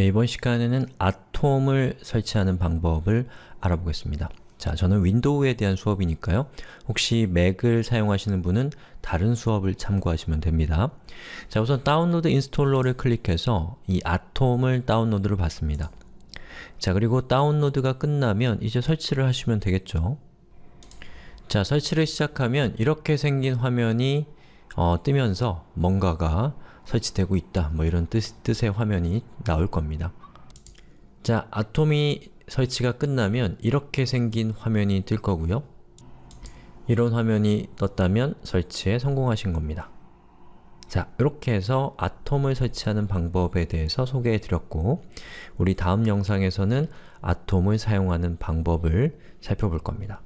예, 이번 시간에는 아톰을 설치하는 방법을 알아보겠습니다. 자, 저는 윈도우에 대한 수업이니까요. 혹시 맥을 사용하시는 분은 다른 수업을 참고하시면 됩니다. 자, 우선 다운로드 installer를 클릭해서 이 아톰을 다운로드를 받습니다. 자, 그리고 다운로드가 끝나면 이제 설치를 하시면 되겠죠. 자, 설치를 시작하면 이렇게 생긴 화면이 어, 뜨면서 뭔가가 설치되고 있다 뭐 이런 뜻, 뜻의 화면이 나올 겁니다. 자, 아톰이 설치가 끝나면 이렇게 생긴 화면이 뜰 거고요. 이런 화면이 떴다면 설치에 성공하신 겁니다. 자, 이렇게 해서 아톰을 설치하는 방법에 대해서 소개해 드렸고 우리 다음 영상에서는 아톰을 사용하는 방법을 살펴볼 겁니다.